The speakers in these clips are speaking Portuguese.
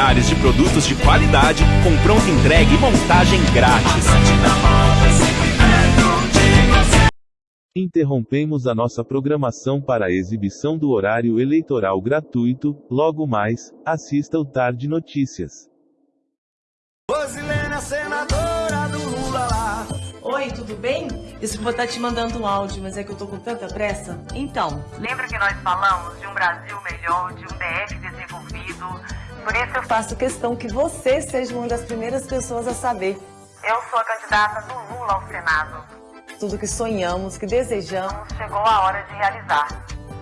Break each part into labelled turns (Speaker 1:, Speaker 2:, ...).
Speaker 1: milhares de produtos de qualidade com pronta entrega e montagem grátis.
Speaker 2: Interrompemos a nossa programação para a exibição do horário eleitoral gratuito. Logo mais, assista o Tarde Notícias.
Speaker 3: Senadora do Lula lá.
Speaker 4: Oi, tudo bem? Desculpa estar te mandando um áudio, mas é que eu tô com tanta pressa. Então,
Speaker 5: Lembra que nós falamos de um Brasil melhor, de um DF desenvolvido? Por isso eu,
Speaker 4: faço questão que você seja uma das primeiras pessoas a saber
Speaker 5: eu sou a candidata do Lula ao Senado.
Speaker 4: tudo que sonhamos, que desejamos.
Speaker 5: Chegou a hora de realizar.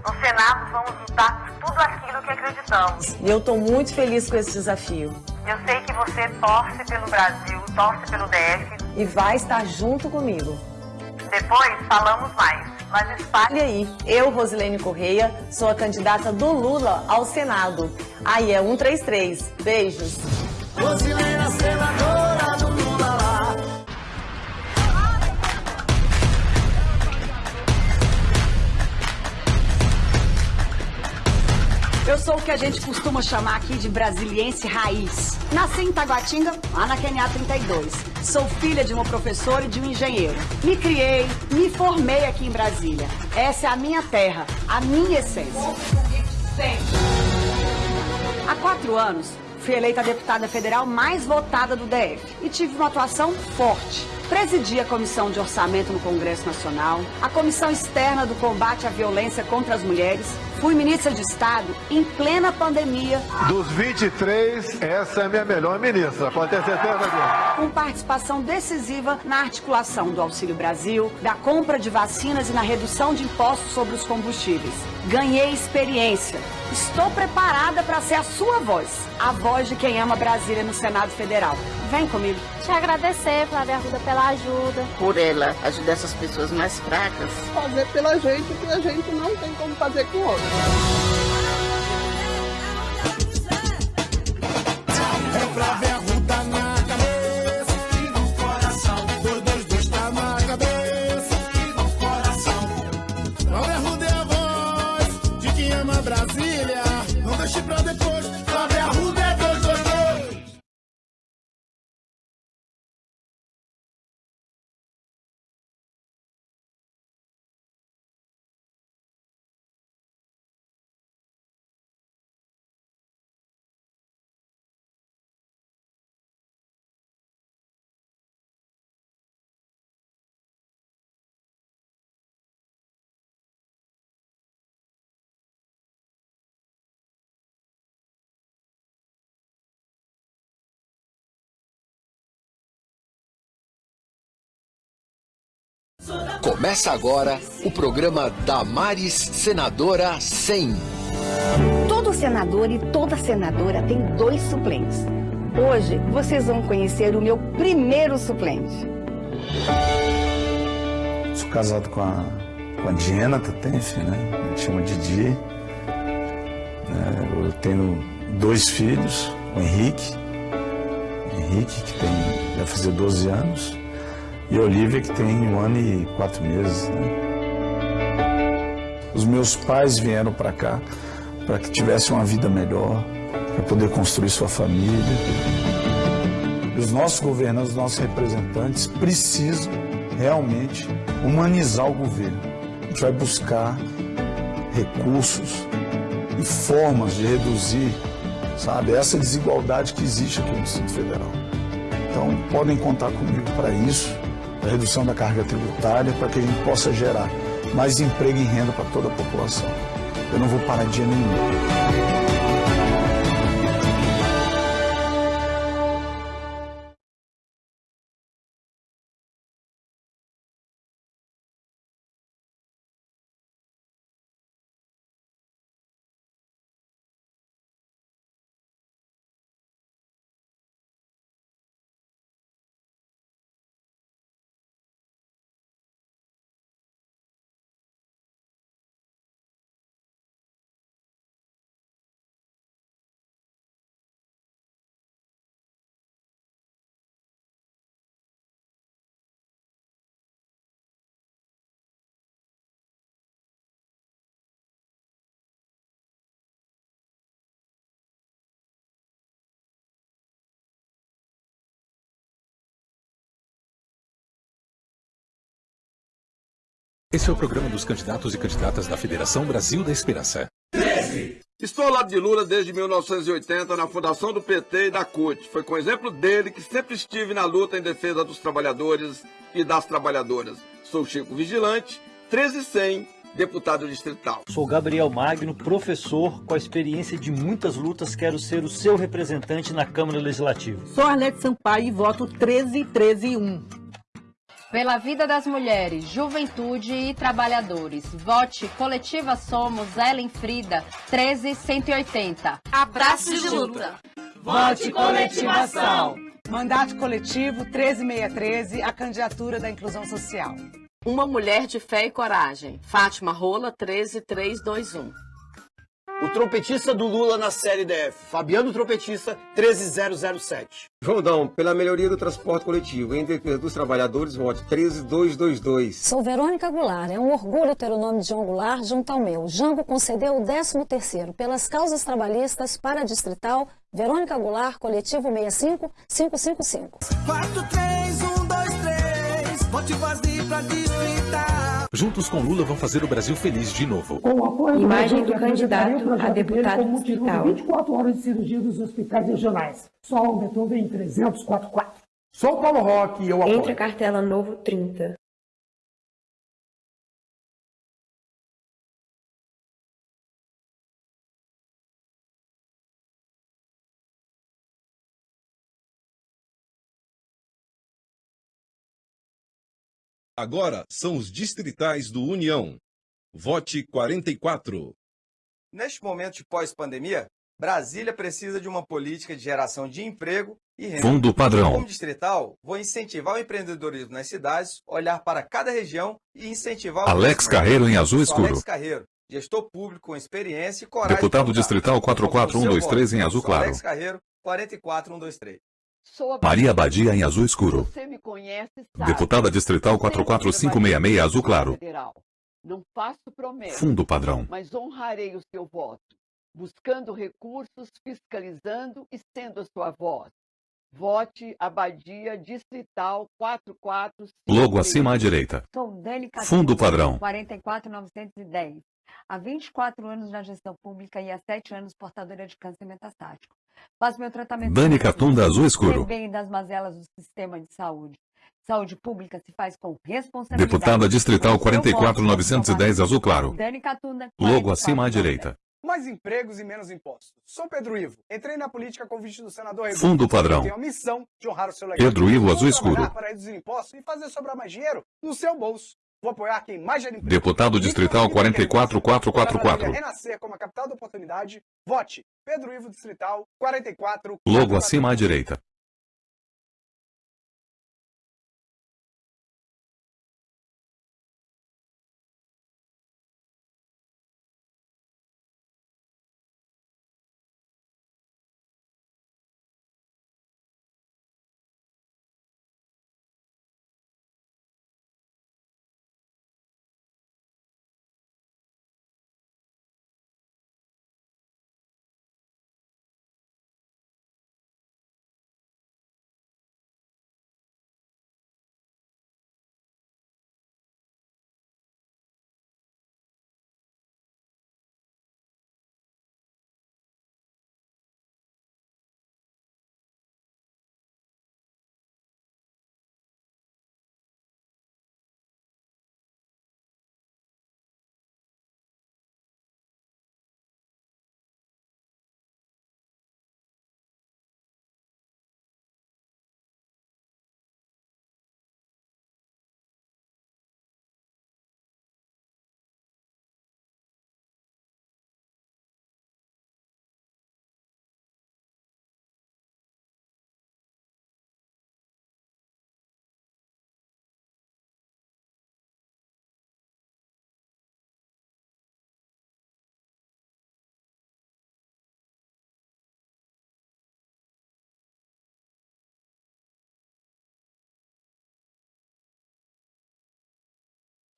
Speaker 5: No Senado vamos lutar por tudo aquilo que acreditamos.
Speaker 4: E eu tô muito feliz com esse desafio.
Speaker 5: Eu sei que você torce pelo Brasil, torce pelo DF.
Speaker 4: E vai estar junto comigo.
Speaker 5: Depois falamos mais. Mas espalhe
Speaker 4: aí, eu, Rosilene Correia, sou a candidata do Lula ao Senado. Aí é 133. Beijos.
Speaker 3: Rosilene, a senadora do Lula lá.
Speaker 6: Eu sou o que a gente costuma chamar aqui de brasiliense raiz. Nasci em Taguatinga, lá na QNA 32. Sou filha de uma professora e de um engenheiro. Me criei, me formei aqui em Brasília. Essa é a minha terra, a minha essência. Há quatro anos, fui eleita deputada federal mais votada do DF e tive uma atuação forte. Presidi a Comissão de Orçamento no Congresso Nacional, a Comissão Externa do Combate à Violência contra as Mulheres, fui ministra de Estado em plena pandemia,
Speaker 7: Dos 23, essa é a minha melhor ministra, pode ter certeza disso.
Speaker 6: com participação decisiva na articulação do Auxílio Brasil, da compra de vacinas e na redução de impostos sobre os combustíveis. Ganhei experiência. Estou preparada para ser a sua voz, a voz de quem ama Brasília no Senado Federal. Vem comigo.
Speaker 8: Te agradecer, Flávia Arruda, pela ajuda.
Speaker 9: por ela ajudar essas pessoas mais fracas.
Speaker 10: fazer pela gente o que a gente não tem como fazer com outros.
Speaker 3: É Flávia Arruda pra depois.
Speaker 11: Começa agora o programa Damares Senadora 100.
Speaker 12: Todo senador e toda senadora tem dois suplentes. Hoje vocês vão conhecer o meu primeiro suplente.
Speaker 13: Sou casado com a, com a Diana Tatenf, né? A gente chama Didi. É, eu tenho dois filhos, o Henrique, Henrique, que tem, vai fazer 12 anos, e a Olivia, que tem um ano e quatro meses. né? Os meus pais vieram para cá para que tivessem uma vida melhor, para poder construir sua família. Os nossos governantes, os nossos representantes precisam realmente humanizar o governo. A gente vai buscar recursos e formas de reduzir, sabe, essa desigualdade que existe aqui no Distrito Federal. Então, podem contar comigo para isso, redução da carga tributária, para que a gente possa gerar mais emprego e renda para toda a população. Eu não vou parar dia nenhum.
Speaker 14: Esse é o programa dos candidatos e candidatas da Federação Brasil da Esperança.
Speaker 15: 13. Estou ao lado de Lula desde 1980 na fundação do PT e da CUT. Foi com exemplo dele que sempre estive na luta em defesa dos trabalhadores e das trabalhadoras. Sou Chico Vigilante, 13100, deputado distrital.
Speaker 16: Sou Gabriel Magno, professor com a experiência de muitas lutas. Quero ser o seu representante na Câmara Legislativa.
Speaker 17: Sou Arlete Sampaio e voto 13131.
Speaker 18: Pela vida das mulheres, juventude e trabalhadores. Vote Coletiva Somos Ellen Frida 13180.
Speaker 19: Abraço de luta.
Speaker 6: Vote Coletivação. Mandato coletivo 13613, a candidatura da inclusão social.
Speaker 20: Uma mulher de fé e coragem. Fátima Rola 13321.
Speaker 21: O trompetista do Lula na série DF, Fabiano Trompetista, 13007.
Speaker 22: Rondão, pela melhoria do transporte coletivo, em defesa dos trabalhadores, vote 13222.
Speaker 23: Sou Verônica Goulart, é um orgulho ter o nome de João Goulart junto ao meu. Jango concedeu o 13º pelas causas trabalhistas para a Distrital, Verônica Goulart, coletivo 65555.
Speaker 3: 43123, vote vazio pra Distrital.
Speaker 14: Juntos com Lula vão fazer o Brasil feliz de novo.
Speaker 24: Com o apoio
Speaker 25: Imagem do candidato a deputado distrital.
Speaker 24: 24 horas de cirurgia dos hospitais regionais. Só o Beethoven 344.
Speaker 26: Sou Paulo Roque e eu apoio.
Speaker 25: Entre a cartela Novo 30.
Speaker 27: Agora são os distritais do União. Vote 44.
Speaker 28: Neste momento de pós-pandemia, Brasília precisa de uma política de geração de emprego e renda.
Speaker 11: Fundo padrão.
Speaker 28: Como distrital, vou incentivar o empreendedorismo nas cidades, olhar para cada região e incentivar o
Speaker 11: Alex Carreiro em azul escuro.
Speaker 28: Alex Carreiro, gestor público com experiência e coragem.
Speaker 11: Deputado distrital 44123 em azul claro.
Speaker 28: Alex Carreiro, 44123.
Speaker 11: Maria Badia em azul escuro.
Speaker 29: Você me conhece, sabe.
Speaker 11: Deputada distrital 44566 azul claro.
Speaker 29: Federal. Não faço promessa.
Speaker 11: Fundo padrão.
Speaker 29: Mas honrarei o seu voto, buscando recursos, fiscalizando e sendo a sua voz. Vote Abadia Distrital 44.
Speaker 11: Logo acima à direita.
Speaker 30: Sou Dani
Speaker 11: Fundo padrão.
Speaker 30: 44910. Há 24 anos na gestão pública e há 7 anos portadora de câncer metastático. Faço meu tratamento
Speaker 11: Dani Catunda azul escuro.
Speaker 30: bem das mazelas do sistema de saúde. Saúde pública se faz com responsabilidade.
Speaker 11: Deputada distrital 44910 azul claro.
Speaker 30: Dani Catunda.
Speaker 11: Logo acima à direita.
Speaker 31: Mais empregos e menos impostos. Sou Pedro Ivo. Entrei na política com convite do senador.
Speaker 11: Fundo padrão.
Speaker 31: Tenho a missão de honrar o seu legado.
Speaker 11: Pedro Ivo azul escuro.
Speaker 31: para reduzir impostos e fazer sobrar mais dinheiro no seu bolso. Vou apoiar quem mais gera emprego.
Speaker 11: Deputado distrital 44444.
Speaker 31: Renascer como a capital da oportunidade. Vote Pedro Ivo Distrital 44.
Speaker 11: Logo acima à direita.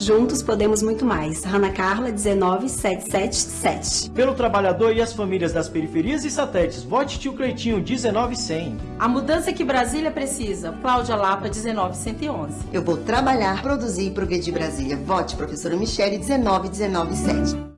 Speaker 25: Juntos podemos muito mais. Ana Carla, 19777.
Speaker 32: Pelo trabalhador e as famílias das periferias e satélites, vote tio Cleitinho, 19100.
Speaker 4: A mudança que Brasília precisa. Cláudia Lapa, 19111.
Speaker 33: Eu vou trabalhar, produzir e progredir Brasília. Vote professora Michele, 19197.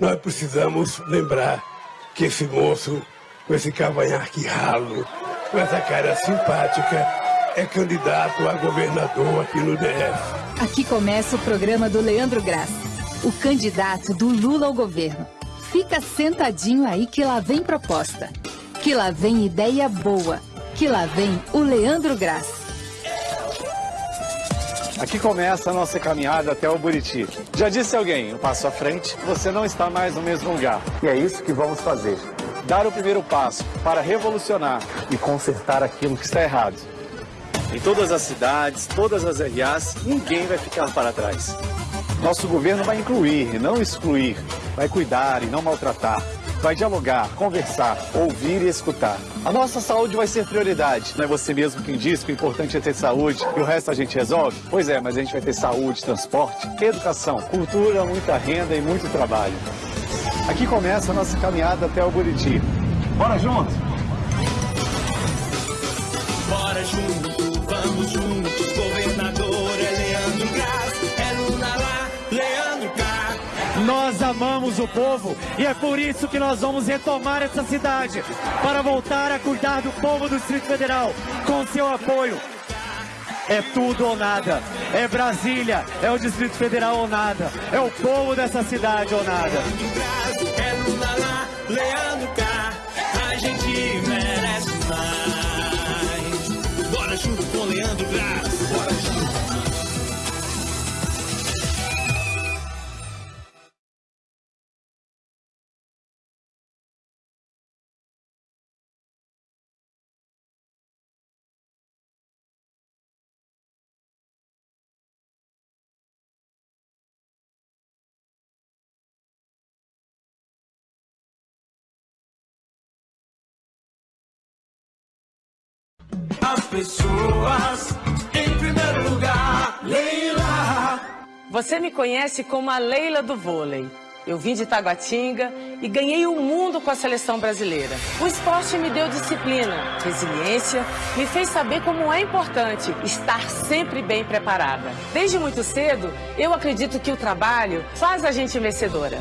Speaker 34: Nós precisamos lembrar que esse moço, com esse cavanhaque ralo, com essa cara simpática, é candidato a governador aqui no DF.
Speaker 35: Aqui começa o programa do Leandro Graça, o candidato do Lula ao governo. Fica sentadinho aí que lá vem proposta. Que lá vem ideia boa. Que lá vem o Leandro Graça.
Speaker 36: Aqui começa a nossa caminhada até o Buriti. Já disse alguém, um passo à frente, você não está mais no mesmo lugar. E é isso que vamos fazer. Dar o primeiro passo para revolucionar e consertar aquilo que está errado. Em todas as cidades, todas as RAs, ninguém vai ficar para trás. Nosso governo vai incluir e não excluir, vai cuidar e não maltratar, vai dialogar, conversar, ouvir e escutar. A nossa saúde vai ser prioridade. Não é você mesmo quem diz que o importante é ter saúde e o resto a gente resolve? Pois é, mas a gente vai ter saúde, transporte, educação, cultura, muita renda e muito trabalho. Aqui começa a nossa caminhada até o Buriti. Bora junto?
Speaker 3: Bora junto, vamos juntos, governador
Speaker 37: Nós amamos o povo e é por isso que nós vamos retomar essa cidade para voltar a cuidar do povo do Distrito Federal com seu apoio. É tudo ou nada. É Brasília, é o Distrito Federal ou nada. É o povo dessa cidade ou nada.
Speaker 3: As pessoas em primeiro lugar, Leila.
Speaker 20: Você me conhece como a Leila do vôlei. Eu vim de Taguatinga e ganhei o mundo com a seleção brasileira. O esporte me deu disciplina, resiliência, me fez saber como é importante estar sempre bem preparada. Desde muito cedo, eu acredito que o trabalho faz a gente vencedora.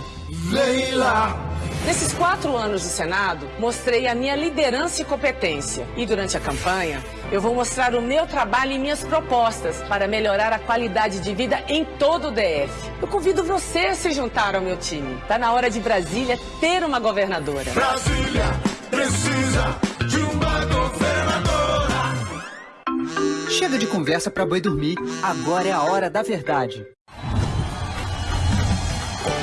Speaker 3: Leila.
Speaker 20: Nesses quatro anos de Senado, mostrei a minha liderança e competência. E durante a campanha, eu vou mostrar o meu trabalho e minhas propostas para melhorar a qualidade de vida em todo o DF. Eu convido você a se juntar ao meu time. Tá na hora de Brasília ter uma governadora.
Speaker 3: Brasília precisa de uma governadora.
Speaker 38: Chega de conversa pra boi dormir. Agora é a hora da verdade.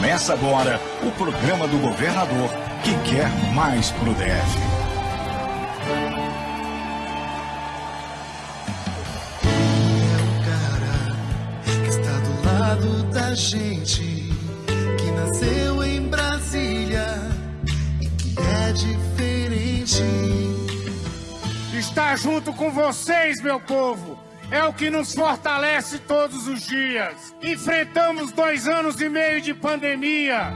Speaker 39: Começa agora o programa do governador que quer mais pro DF.
Speaker 3: que está do lado da gente, que nasceu em Brasília e que é diferente.
Speaker 40: Estar junto com vocês, meu povo, é o que nos fortalece todos os dias. Enfrentamos dois anos e meio de pandemia,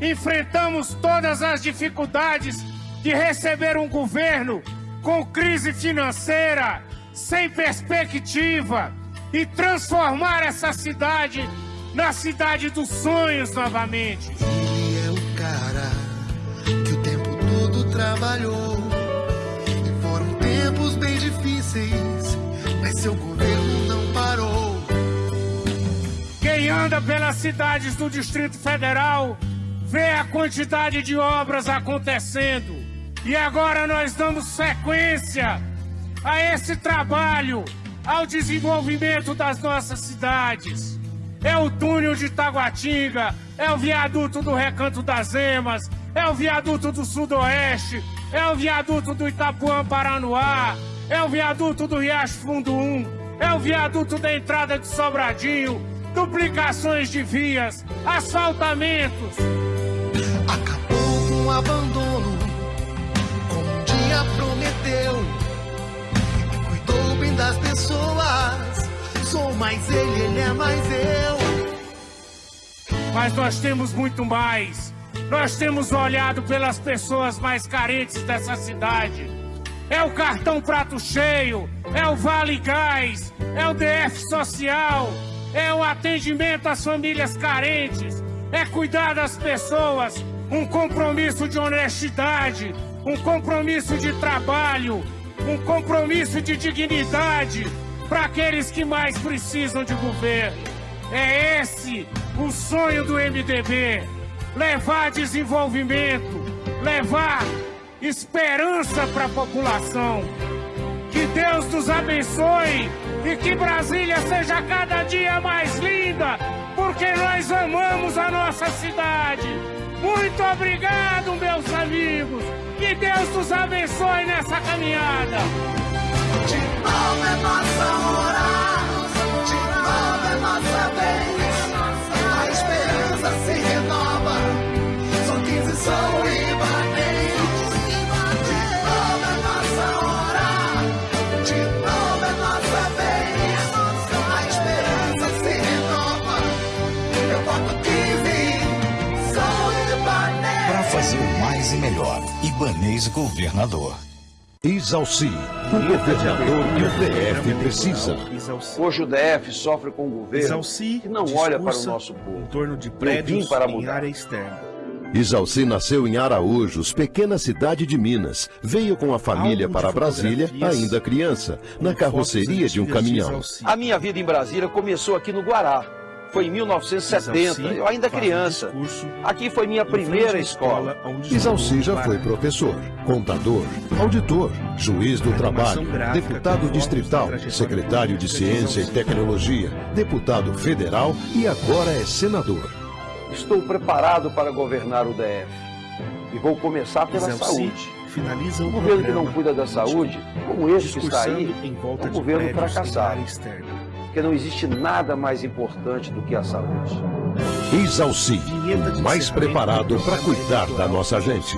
Speaker 40: enfrentamos todas as dificuldades de receber um governo com crise financeira, sem perspectiva, e transformar essa cidade na cidade dos sonhos novamente.
Speaker 3: Ele é o cara que o tempo todo trabalhou. E foram tempos bem difíceis, mas seu governo não parou.
Speaker 40: Quem anda pelas cidades do Distrito Federal vê a quantidade de obras acontecendo. E agora nós damos sequência a esse trabalho, ao desenvolvimento das nossas cidades. É o túnel de Taguatinga, é o viaduto do Recanto das Emas, é o viaduto do Sudoeste, é o viaduto do Itapuã Paranoá, é o viaduto do Riacho Fundo 1, é o viaduto da entrada de Sobradinho, duplicações de vias, asfaltamentos.
Speaker 3: Acabou com o abandono, como um dia prometeu. E cuidou bem das pessoas. Sou mais ele, ele é mais eu.
Speaker 40: Mas nós temos muito mais. Nós temos olhado pelas pessoas mais carentes dessa cidade. É o cartão prato cheio, é o Vale Gás, é o DF Social, é o atendimento às famílias carentes, é cuidar das pessoas, um compromisso de honestidade, um compromisso de trabalho, um compromisso de dignidade para aqueles que mais precisam de governo. É esse o sonho do MDB: levar desenvolvimento, levar esperança para a população. Que Deus nos abençoe e que Brasília seja cada dia mais linda, porque nós amamos a nossa cidade. Muito obrigado, meus amigos. Que Deus nos abençoe nessa caminhada.
Speaker 3: De é nossa de é nossa vez.
Speaker 39: Ibanês Governador. Isalci, o governador que o DF precisa.
Speaker 32: Hoje o DF sofre com um governo que não olha para o nosso povo.
Speaker 41: Em torno de prédios
Speaker 32: para
Speaker 41: em
Speaker 32: mudar.
Speaker 41: área externa.
Speaker 42: Isalci nasceu em Araújos, pequena cidade de Minas. Veio com a família para Brasília, ainda criança, na carroceria de um caminhão.
Speaker 32: A minha vida em Brasília começou aqui no Guará. Foi em 1970, eu ainda criança. Aqui foi minha primeira escola.
Speaker 42: Isalci já foi professor, contador, auditor, juiz do trabalho, deputado distrital, secretário de Ciência e Tecnologia, deputado federal e agora é senador.
Speaker 32: Estou preparado para governar o DF. E vou começar pela saúde.
Speaker 41: finaliza o
Speaker 32: governo que não cuida da saúde, como esse que está aí,
Speaker 41: discursando em volta
Speaker 32: é um governo fracassado. Porque não existe nada mais importante do que a saúde.
Speaker 42: Isalci, o mais preparado para cuidar da nossa gente.